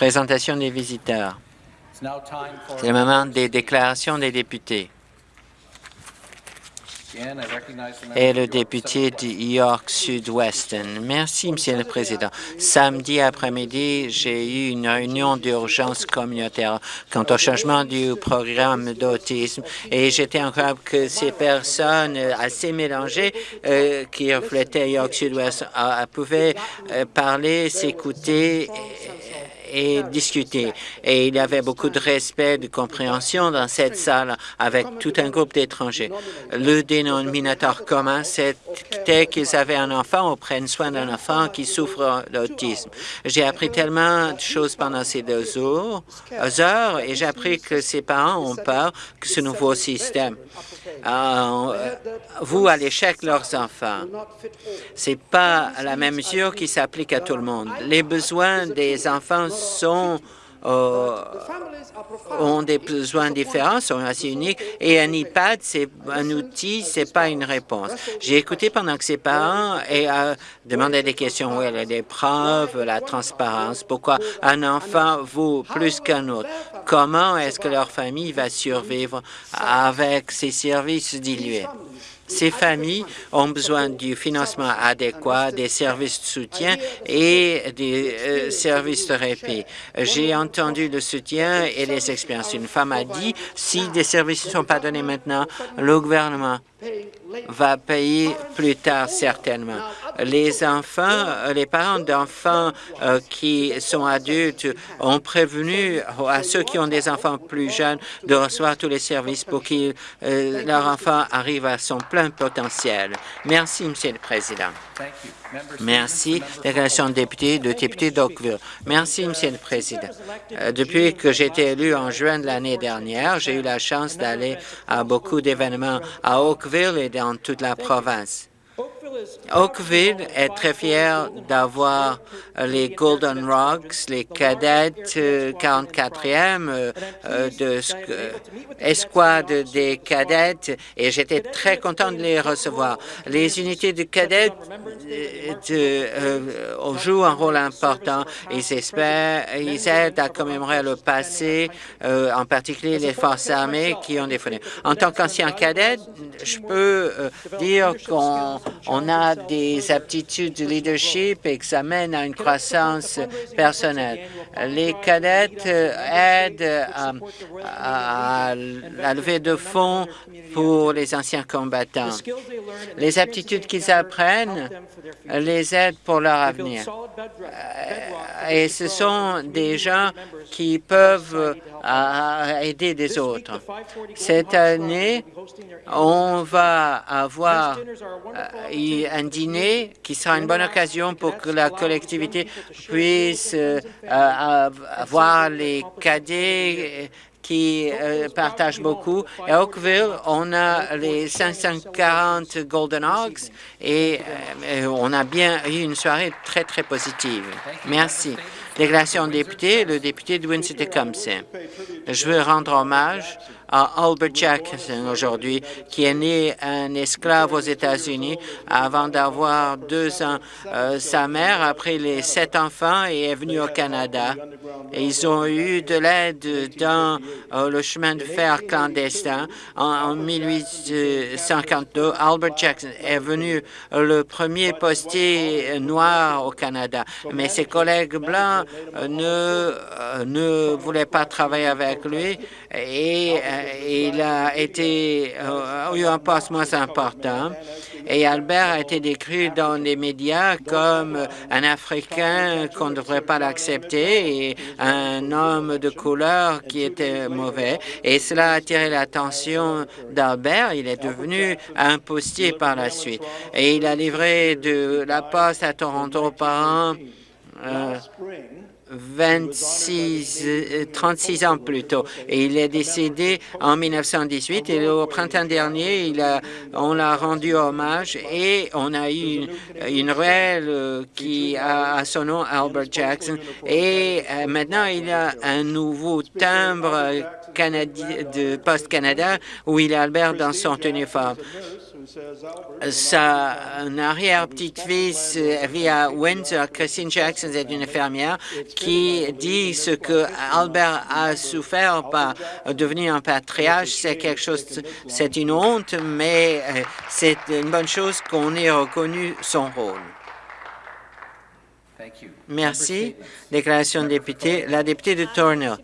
Présentation des visiteurs. C'est le moment des déclarations des députés. Et le député de York Sud-Ouest. Merci, Monsieur le Président. Samedi après-midi, j'ai eu une réunion d'urgence communautaire quant au changement du programme d'autisme et j'étais incroyable que ces personnes assez mélangées euh, qui reflétaient York Sud-Ouest euh, pouvaient euh, parler, s'écouter et discuter. Et il y avait beaucoup de respect, de compréhension dans cette salle avec tout un groupe d'étrangers. Le dénominateur commun, c'était qu'ils avaient un enfant ou prennent soin d'un enfant qui souffre d'autisme. J'ai appris tellement de choses pendant ces deux heures et j'ai appris que ses parents ont peur que ce nouveau système euh, vous à l'échec leurs enfants. Ce n'est pas la même mesure qui s'applique à tout le monde. Les besoins des enfants euh, ont des besoins différents, sont assez uniques, et un iPad, c'est un outil, c'est pas une réponse. J'ai écouté pendant que ses parents et euh, demandé des questions où elle des preuves, la transparence, pourquoi un enfant vaut plus qu'un autre, comment est-ce que leur famille va survivre avec ces services dilués? Ces familles ont besoin du financement adéquat, des services de soutien et des euh, services de répit. J'ai entendu le soutien et les expériences. Une femme a dit, si des services ne sont pas donnés maintenant, le gouvernement va payer plus tard certainement. Les enfants, les parents d'enfants euh, qui sont adultes ont prévenu à ceux qui ont des enfants plus jeunes de recevoir tous les services pour que euh, leur enfant arrive à son plein potentiel. Merci, Monsieur le Président. Merci. Déclaration de député, de député d'Oakville. Merci, Monsieur le Président. Euh, depuis que j'ai été élu en juin de l'année dernière, j'ai eu la chance d'aller à beaucoup d'événements à Oakville et dans toute la province. Oakville est très fier d'avoir les Golden Rocks, les cadettes 44e euh, euh, de escouade des cadettes et j'étais très content de les recevoir. Les unités de cadettes euh, jouent un rôle important. Ils, espèrent, aident à commémorer le passé, en particulier les forces armées qui ont défendu. En tant qu'ancien cadet, je peux dire qu'on a des aptitudes de leadership et que ça mène à une croissance personnelle. Les cadettes aident à, à lever de fonds pour les anciens combattants. Les aptitudes qu'ils apprennent les aident pour leur avenir. Euh, et ce sont des gens qui peuvent euh, aider des autres. Cette année, on va avoir euh, un dîner qui sera une bonne occasion pour que la collectivité puisse avoir les cadets qui euh, partagent beaucoup. À Oakville, on a les 540 Golden Hogs et euh, on a bien eu une soirée très, très positive. Merci. Déclaration de député, le député de Winston-Tecumseh. Je veux rendre hommage à Albert Jackson aujourd'hui, qui est né un esclave aux États-Unis avant d'avoir deux ans. Euh, sa mère a pris les sept enfants et est venue au Canada. Ils ont eu de l'aide dans euh, le chemin de fer clandestin. En, 1852, Albert Jackson est venu le premier postier noir au Canada. Mais ses collègues blancs euh, ne, ne voulaient pas travailler avec lui et il a été euh, eu un poste moins important. Et Albert a été décrit dans les médias comme un Africain qu'on ne devrait pas l'accepter et un homme de couleur qui était mauvais. Et cela a attiré l'attention d'Albert. Il est devenu un postier par la suite. Et il a livré de la poste à Toronto par an. Euh, 26, 36 euh, ans plus tôt. Et il est décédé en 1918 et au printemps dernier, il a, on l'a rendu hommage et on a eu une, ruelle euh, qui a son nom Albert Jackson. Et euh, maintenant, il a un nouveau timbre de Post Canada où il est Albert dans son uniforme. Sa arrière-petite-fille vit à Windsor. Christine Jackson est une infirmière qui dit ce que Albert a souffert par devenir un patriarche. C'est quelque chose, c'est une honte, mais euh, c'est une bonne chose qu'on ait reconnu son rôle. Merci. Déclaration de député. La députée de Tourneur.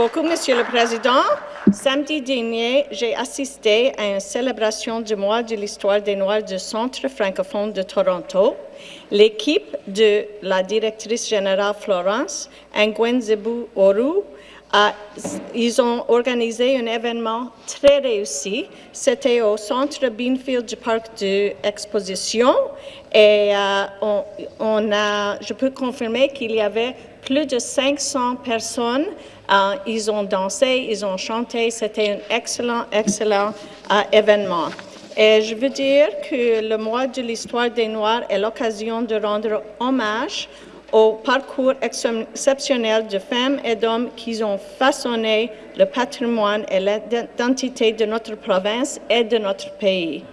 Beaucoup, Monsieur le Président. Samedi dernier, j'ai assisté à une célébration du mois de l'histoire des Noirs du Centre francophone de Toronto. L'équipe de la directrice générale Florence Nguyen-Zebu Oru ils ont organisé un événement très réussi. C'était au centre Beanfield du parc d'exposition et euh, on, a, je peux confirmer qu'il y avait plus de 500 personnes. Euh, ils ont dansé, ils ont chanté. C'était un excellent, excellent euh, événement. Et je veux dire que le mois de l'histoire des Noirs est l'occasion de rendre hommage au parcours exceptionnel de femmes et d'hommes qui ont façonné le patrimoine et l'identité de notre province et de notre pays.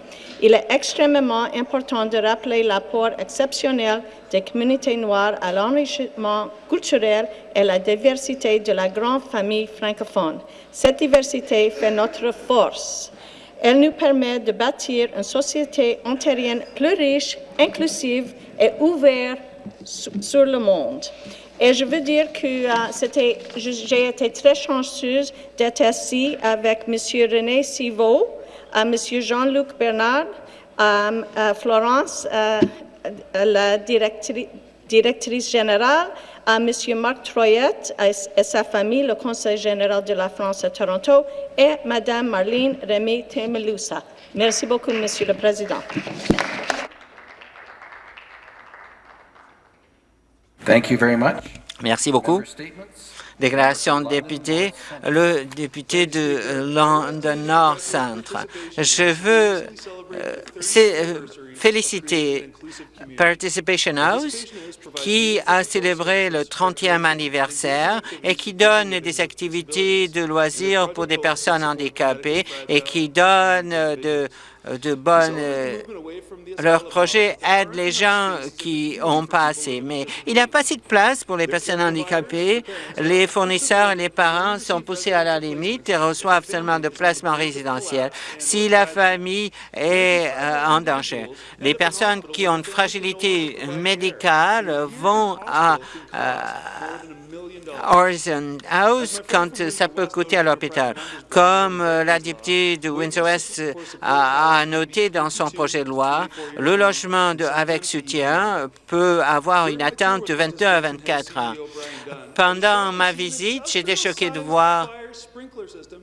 Il est extrêmement important de rappeler l'apport exceptionnel des communautés noires à l'enrichissement culturel et la diversité de la grande famille francophone. Cette diversité fait notre force. Elle nous permet de bâtir une société ontarienne plus riche, inclusive et ouverte sur le monde. Et je veux dire que euh, j'ai été très chanceuse d'être ici avec M. René Sivo, euh, M. Jean-Luc Bernard, euh, Florence, la directrice, générale, à M. Marc Troyette et, sa famille, le Conseil général de la France à Toronto, et Mme Marlene Rémy Temelusa. Merci beaucoup, Monsieur le Président. Thank you very much. Merci beaucoup. Déclaration de député, le député de London Nord Centre. Je veux euh, euh, féliciter Participation House qui a célébré le 30e anniversaire et qui donne des activités de loisirs pour des personnes handicapées et qui donne de de bonnes... Euh, leur projet aide les gens qui ont pas assez, mais il n'y a pas assez de place pour les personnes handicapées. Les fournisseurs et les parents sont poussés à la limite et reçoivent seulement de placements résidentiels si la famille est euh, en danger. Les personnes qui ont une fragilité médicale vont à Horizon House quand ça peut coûter à l'hôpital. Comme euh, la députée de Windsor-West a, noté dans son projet de loi, le logement avec soutien peut avoir une attente de 22 à 24 ans. Pendant ma visite, j'étais choqué de voir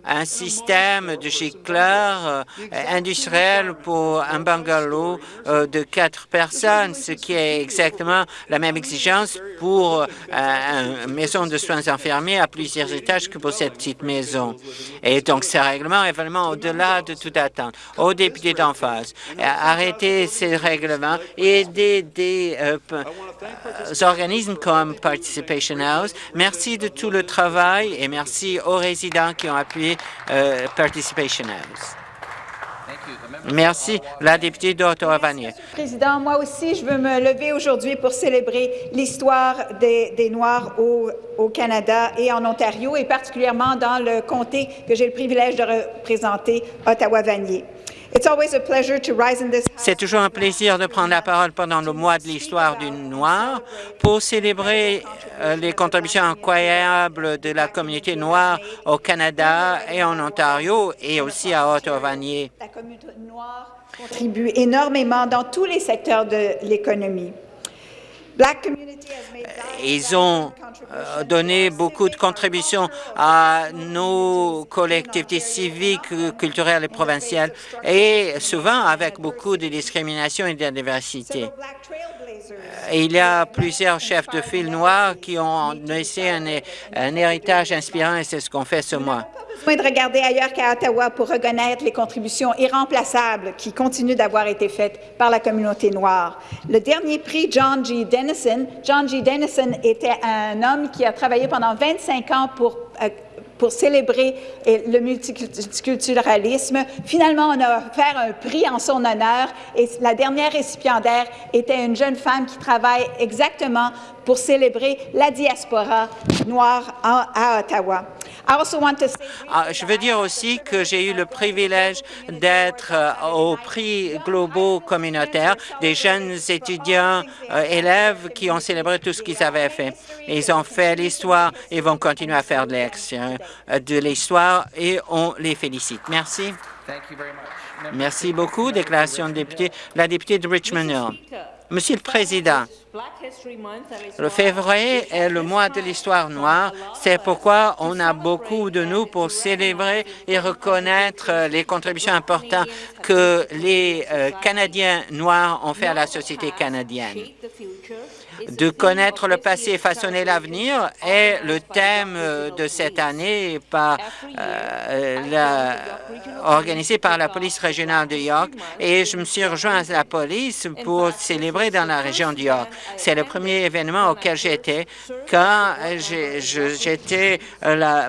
un système de gicleurs euh, industriel pour un bungalow euh, de quatre personnes, ce qui est exactement la même exigence pour euh, une maison de soins infirmiers à plusieurs étages que pour cette petite maison. Et donc, ce règlement est vraiment au-delà de toute attente. Aux députés d'en face, arrêter ces règlements et aider des organismes comme Participation House. Merci de tout le travail et merci aux résidents qui ont appuyé euh, Participation House. Merci. La députée d'Ottawa-Vanier. Président, moi aussi, je veux me lever aujourd'hui pour célébrer l'histoire des, Noirs au, au, Canada et en Ontario, et particulièrement dans le comté que j'ai le privilège de représenter, Ottawa-Vanier. C'est toujours un plaisir de prendre la parole pendant le mois de l'histoire du Noir pour célébrer euh, les contributions incroyables de la communauté noire au Canada et en Ontario et aussi à Ottawa-Vanier. La communauté noire contribue énormément dans tous les secteurs de l'économie. Ils ont euh, donné beaucoup de contributions à nos collectivités civiques, culturelles et provinciales, et souvent avec beaucoup de discrimination et de diversité. Il y a plusieurs chefs de file noirs qui ont laissé un, un héritage inspirant et c'est ce qu'on fait ce mois besoin de regarder ailleurs qu'à Ottawa pour reconnaître les contributions irremplaçables qui continuent d'avoir été faites par la communauté noire. Le dernier prix John G. Dennison, John G. Dennison était un homme qui a travaillé pendant 25 ans pour euh, pour célébrer le multiculturalisme. Finalement, on a offert un prix en son honneur et la dernière récipiendaire était une jeune femme qui travaille exactement pour célébrer la diaspora noire à Ottawa. Ah, je veux dire aussi que j'ai eu le privilège d'être euh, au prix globaux communautaire des jeunes étudiants, euh, élèves qui ont célébré tout ce qu'ils avaient fait. Ils ont fait l'histoire et vont continuer à faire de euh, l'histoire et on les félicite. Merci. Merci beaucoup. Déclaration de député. La députée de Richmond Hill. Monsieur le Président, le février est le mois de l'histoire noire. C'est pourquoi on a beaucoup de nous pour célébrer et reconnaître les contributions importantes que les euh, Canadiens noirs ont fait à la société canadienne de connaître le passé et façonner l'avenir est le thème de cette année par, euh, organisé par la police régionale de York. Et je me suis rejoint à la police pour célébrer dans la région de York. C'est le premier événement auquel j'étais quand j'étais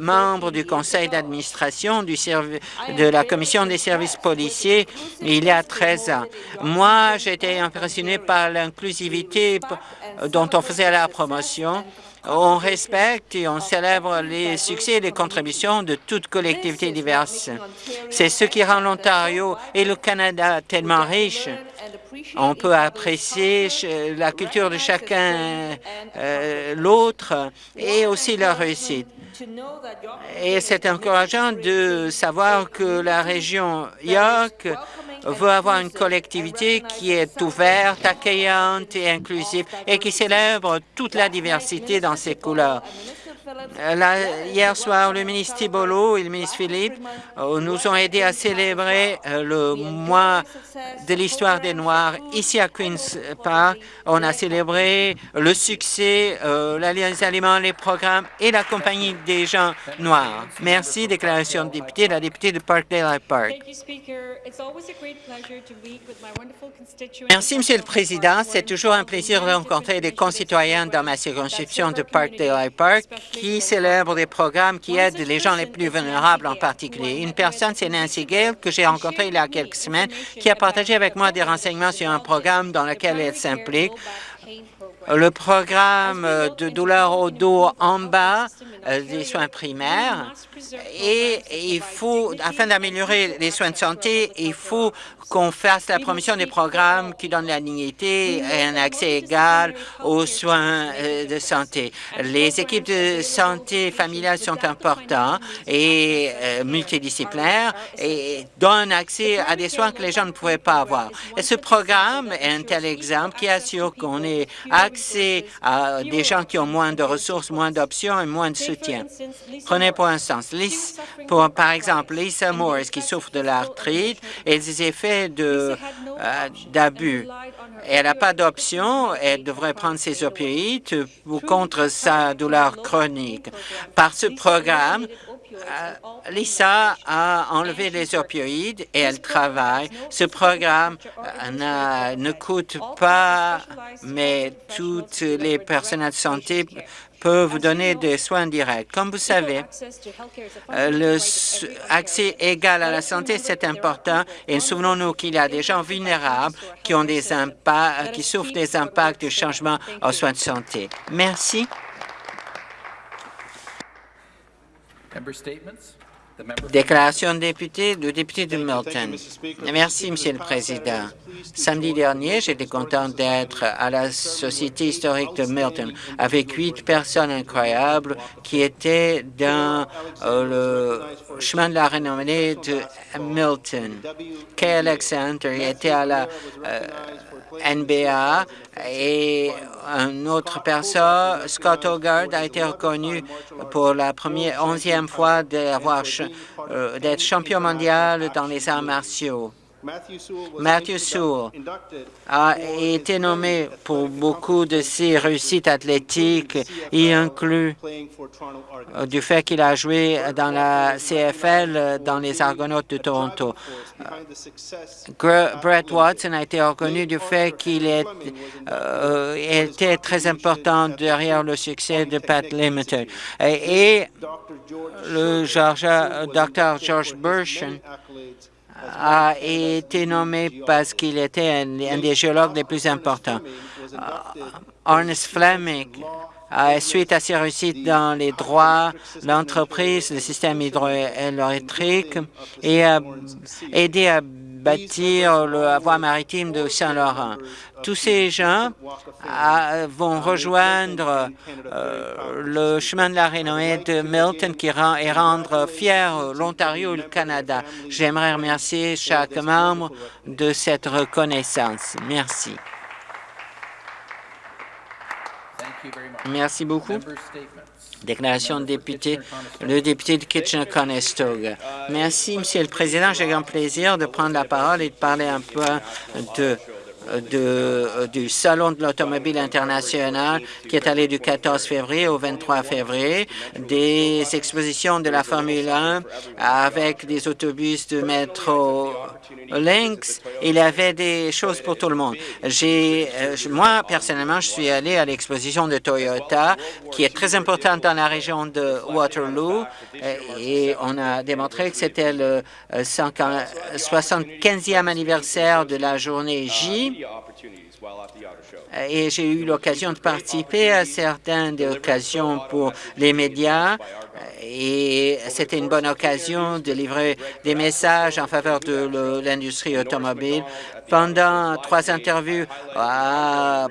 membre du conseil d'administration de la commission des services policiers il y a 13 ans. Moi, j'étais impressionné par l'inclusivité dont on faisait la promotion. On respecte et on célèbre les succès et les contributions de toutes collectivités diverses. C'est ce qui rend l'Ontario et le Canada tellement riches. On peut apprécier la culture de chacun euh, l'autre et aussi leur réussite. Et c'est encourageant de savoir que la région York veut avoir une collectivité qui est ouverte, accueillante et inclusive et qui célèbre toute la diversité dans ses couleurs. Euh, hier soir, le ministre Thibolo et le ministre Philippe euh, nous ont aidés à célébrer euh, le mois de l'histoire des Noirs ici à Queen's Park. On a célébré le succès, les aliments, les programmes et la compagnie des gens noirs. Merci. Déclaration de député, la députée de Parkdale Park. Merci, Monsieur le Président. C'est toujours un plaisir de rencontrer des concitoyens dans ma circonscription de Parkdale Park qui célèbre des programmes qui aident les gens les plus vulnérables en particulier. Une personne, c'est Nancy Gale, que j'ai rencontrée il y a quelques semaines, qui a partagé avec moi des renseignements sur un programme dans lequel elle s'implique le programme de douleur au dos en bas euh, des soins primaires et il faut, afin d'améliorer les soins de santé, il faut qu'on fasse la promotion des programmes qui donnent la dignité et un accès égal aux soins euh, de santé. Les équipes de santé familiale sont importantes et euh, multidisciplinaires et donnent accès à des soins que les gens ne pouvaient pas avoir. Et ce programme est un tel exemple qui assure qu'on ait accès à des gens qui ont moins de ressources, moins d'options et moins de soutien. Prenez pour instance, pour, par exemple, Lisa Morris qui souffre de l'arthrite et des effets euh, d'abus. Elle n'a pas d'option, elle devrait prendre ses opioïdes contre sa douleur chronique. Par ce programme, Lisa a enlevé les opioïdes et elle travaille. Ce programme euh, ne coûte pas, mais toutes les personnels de santé peuvent donner des soins directs. Comme vous savez, euh, le accès égal à la santé, c'est important et souvenons-nous qu'il y a des gens vulnérables qui, ont des impacts, qui souffrent des impacts du changement aux soins de santé. Merci. Member statements? Déclaration de député, du député de Milton. Merci, Monsieur le Président. Samedi dernier, j'étais content d'être à la Société historique de Milton avec huit personnes incroyables qui étaient dans euh, le chemin de la renommée de Milton. Kay Alexander était à la euh, NBA et une autre personne, Scott Hogarth, a été reconnu pour la première onzième fois euh, d'être champion mondial dans les arts martiaux. Matthew Sewell a été nommé pour beaucoup de ses réussites athlétiques, y inclut du fait qu'il a joué dans la CFL euh, dans les Argonautes de Toronto. Gre- Brett Watson a été reconnu du fait qu'il euh, était très important derrière le succès de Pat Limited. Et, et le Georgia- Dr. George Burson a été nommé parce qu'il était un, des géologues les plus importants. Ernest Fleming, euh, suite à ses réussites dans les droits, l'entreprise, le système hydroélectrique, et a aidé à bâtir la voie maritime de Saint-Laurent. Tous ces gens ah, vont rejoindre euh, le chemin de la renommée de Milton qui rend, et rendre fier l'Ontario et le Canada. J'aimerais remercier chaque membre de cette reconnaissance. Merci. Merci beaucoup. Déclaration de député, le député de Kitchener-Conestoga. Merci, Monsieur le Président. J'ai grand plaisir de prendre la parole et de parler un peu de- du Salon de l'automobile international qui est allé du 14 février au 23 février, des expositions de la Formule 1 avec des autobus de métro Lynx. Il y avait des choses pour tout le monde. Euh, moi, personnellement, je suis allé à l'exposition de Toyota qui est très importante dans la région de Waterloo euh, et on a démontré que c'était le euh, 140 75e anniversaire de la journée J et j'ai eu l'occasion de participer à certaines occasions pour les médias et c'était une bonne occasion de livrer des messages en faveur de l'industrie automobile. Pendant trois interviews à-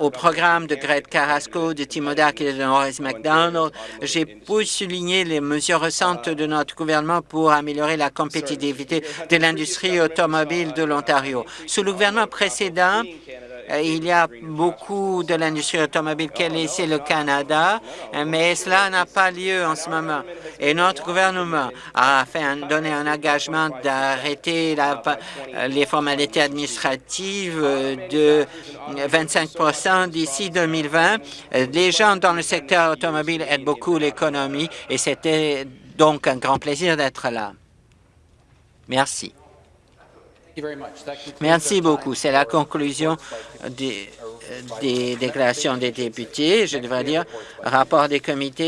au programme de Greg Carrasco, de Timodak et de Norris MacDonald, j'ai pu souligner les mesures récentes de notre gouvernement pour améliorer la compétitivité de l'industrie automobile de l'Ontario. Sous le gouvernement précédent, euh, il y a beaucoup de l'industrie automobile qui a laissé le Canada, euh, mais cela n'a pas lieu en ce moment. Et notre gouvernement a fait un- donné un engagement d'arrêter euh, les formalités administratives euh, de 25% d'ici 2020. Euh, Les gens dans le secteur automobile aident beaucoup l'économie et c'était donc un grand plaisir d'être là. Merci. Thank you very much. That concludes Merci beaucoup. C'est la conclusion des, des déclarations des députés. Je devrais dire rapport des comités.